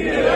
Yeah.